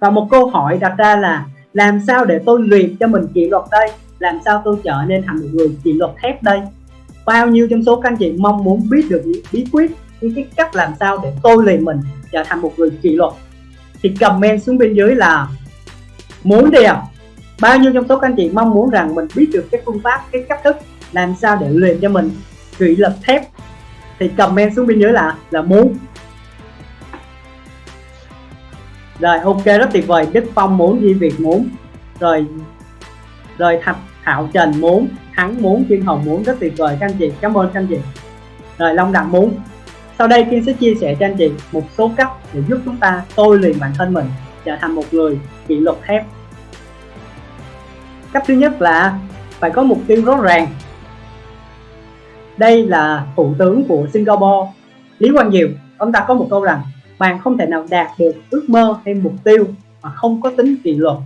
và một câu hỏi đặt ra là, làm sao để tôi luyện cho mình kỷ luật đây? Làm sao tôi trở nên thành một người kỷ luật thép đây? Bao nhiêu trong số các anh chị mong muốn biết được những bí quyết những cái cách làm sao để tôi luyện mình trở thành một người kỷ luật? Thì comment xuống bên dưới là, muốn đi à bao nhiêu trong số các anh chị mong muốn rằng mình biết được cái phương pháp, cái cách thức làm sao để luyện cho mình kỷ luật thép? Thì comment xuống bên dưới là là muốn rồi, ok, rất tuyệt vời. Đức phong muốn di việt muốn. Rồi rồi thạch thảo trần muốn. Thắng muốn chuyên hồng muốn. Rất tuyệt vời, các anh chị. Cảm ơn các anh chị. Rồi, long đặng muốn. Sau đây Kiên sẽ chia sẻ cho anh chị một số cách để giúp chúng ta tôi luyện bản thân mình trở thành một người kỷ luật thép. Cách thứ nhất là phải có mục tiêu rõ ràng. Đây là thủ tướng của Singapore. Lý Quang Diệu, ông ta có một câu rằng bạn không thể nào đạt được ước mơ hay mục tiêu mà không có tính kỷ luật.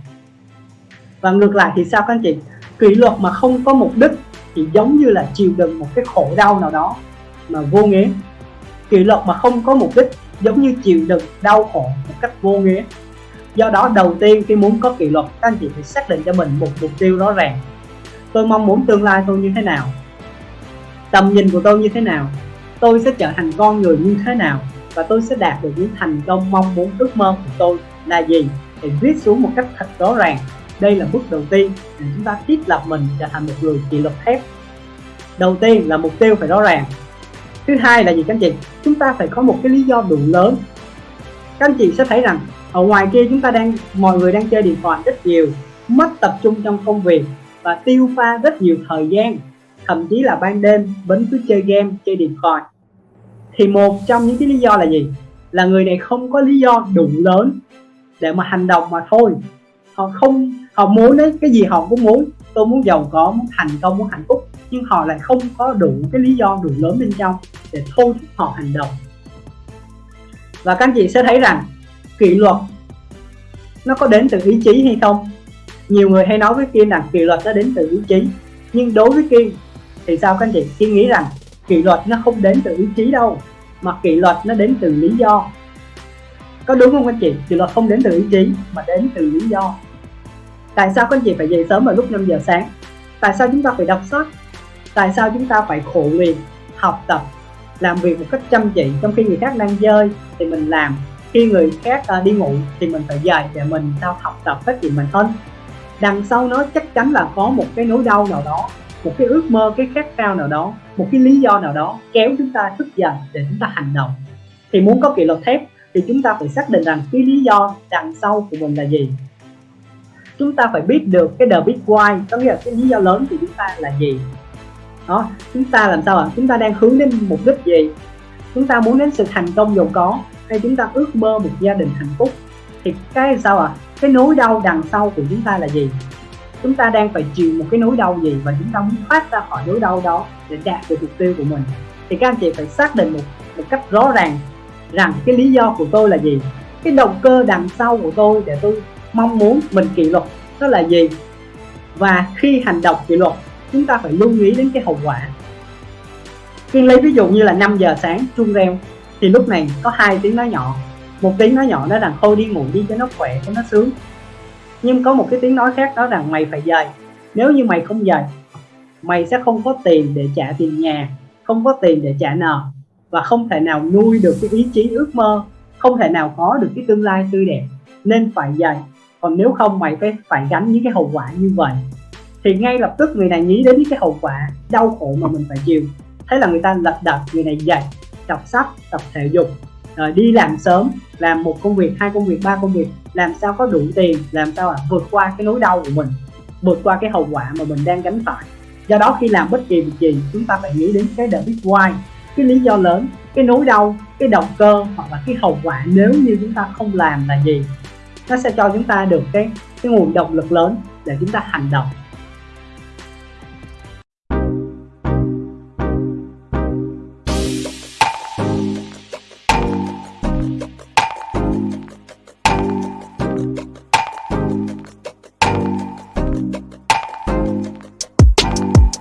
Và ngược lại thì sao các anh chị? Kỷ luật mà không có mục đích thì giống như là chịu đựng một cái khổ đau nào đó mà vô nghĩa. Kỷ luật mà không có mục đích giống như chịu đựng đau khổ một cách vô nghĩa. Do đó đầu tiên khi muốn có kỷ luật, các anh chị phải xác định cho mình một mục tiêu rõ ràng. Tôi mong muốn tương lai tôi như thế nào? Tầm nhìn của tôi như thế nào? Tôi sẽ trở thành con người như thế nào? Và tôi sẽ đạt được những thành công mong muốn ước mơ của tôi là gì? Thì viết xuống một cách thật rõ ràng. Đây là bước đầu tiên để chúng ta thiết lập mình trở thành một người kỷ luật thép. Đầu tiên là mục tiêu phải rõ ràng. Thứ hai là gì, các anh chị? Chúng ta phải có một cái lý do đủ lớn. Các anh chị sẽ thấy rằng, ở ngoài kia chúng ta đang, mọi người đang chơi điện thoại rất nhiều, mất tập trung trong công việc và tiêu pha rất nhiều thời gian. Thậm chí là ban đêm vẫn cứ chơi game, chơi điện thoại thì một trong những cái lý do là gì? Là người này không có lý do đủ lớn để mà hành động mà thôi. Họ không, họ muốn đấy cái gì họ cũng muốn. Tôi muốn giàu có, muốn thành công, muốn hạnh phúc. Nhưng họ lại không có đủ cái lý do đủ lớn bên trong để thôi thúc họ hành động. Và các anh chị sẽ thấy rằng kỷ luật nó có đến từ ý chí hay không? Nhiều người hay nói với Kiên rằng kỷ luật nó đến từ ý chí. Nhưng đối với Kiên thì sao các anh chị? Kiên nghĩ rằng kỷ luật nó không đến từ ý chí đâu, mà kỷ luật nó đến từ lý do. Có đúng không anh chị? Kỷ luật không đến từ ý chí, mà đến từ lý do. Tại sao các anh chị phải dậy sớm vào lúc 5 giờ sáng? Tại sao chúng ta phải đọc sách? Tại sao chúng ta phải khổ luyện, học tập, làm việc một cách chăm chỉ trong khi người khác đang chơi thì mình làm? Khi người khác à, đi ngủ thì mình phải dậy để mình sao học tập phát triển bản thân. Đằng sau nó chắc chắn là có một cái nỗi đau nào đó một cái ước mơ cái khát khao nào đó, một cái lý do nào đó kéo chúng ta thức dậy để chúng ta hành động. Thì muốn có kỷ luật thép thì chúng ta phải xác định rằng cái lý do đằng sau của mình là gì. Chúng ta phải biết được cái the big why, có nghĩa là cái lý do lớn của chúng ta là gì. Đó, chúng ta làm sao ạ? À? chúng ta đang hướng đến mục đích gì? Chúng ta muốn đến sự thành công giàu có hay chúng ta ước mơ một gia đình hạnh phúc? Thì cái sao ạ? À? cái nỗi đau đằng sau của chúng ta là gì? Chúng ta đang phải chịu một cái nỗi đau gì và chúng ta muốn thoát ra khỏi nỗi đau đó để đạt được mục tiêu của mình? Thì các anh chị phải xác định một một cách rõ ràng rằng cái lý do của tôi là gì. Cái động cơ đằng sau của tôi để tôi mong muốn mình kỷ luật đó là gì? Và khi hành động kỷ luật, chúng ta phải lưu ý đến cái hậu quả. Kiên lấy ví dụ như là 5 giờ sáng, chuông reo, thì lúc này có hai tiếng nói nhỏ. Một tiếng nói nhỏ nói rằng thôi đi ngủ đi cho nó khỏe, cho nó sướng nhưng có một cái tiếng nói khác đó rằng mày phải dậy nếu như mày không dậy mày sẽ không có tiền để trả tiền nhà, không có tiền để trả nợ và không thể nào nuôi được cái ý chí ước mơ, không thể nào có được cái tương lai tươi đẹp. Nên phải dậy còn nếu không, mày phải phải gánh những cái hậu quả như vậy. Thì ngay lập tức người này nghĩ đến những cái hậu quả đau khổ mà mình phải chịu. Thế là người ta lật đật, người này dậy đọc sách, tập thể dục rồi, đi làm sớm, làm một công việc, hai công việc, ba công việc, làm sao có đủ tiền, làm sao à vượt qua cái nỗi đau của mình, vượt qua cái hậu quả mà mình đang gánh phải. Do đó khi làm bất kỳ việc gì, chúng ta phải nghĩ đến cái the big why, cái lý do lớn, cái nỗi đau, cái động cơ hoặc là cái hậu quả nếu như chúng ta không làm là gì. Nó sẽ cho chúng ta được cái cái nguồn động lực lớn để chúng ta hành động.